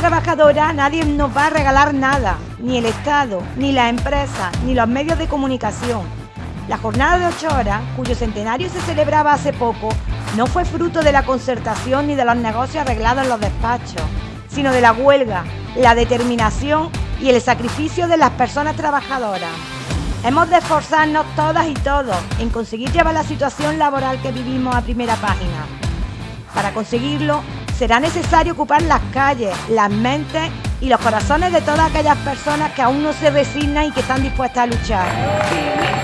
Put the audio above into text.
trabajadora nadie nos va a regalar nada, ni el Estado, ni las empresas, ni los medios de comunicación. La jornada de ocho horas, cuyo centenario se celebraba hace poco, no fue fruto de la concertación ni de los negocios arreglados en los despachos, sino de la huelga, la determinación y el sacrificio de las personas trabajadoras. Hemos de esforzarnos todas y todos en conseguir llevar la situación laboral que vivimos a primera página. Para conseguirlo, será necesario ocupar las calles, las mentes y los corazones de todas aquellas personas que aún no se resignan y que están dispuestas a luchar.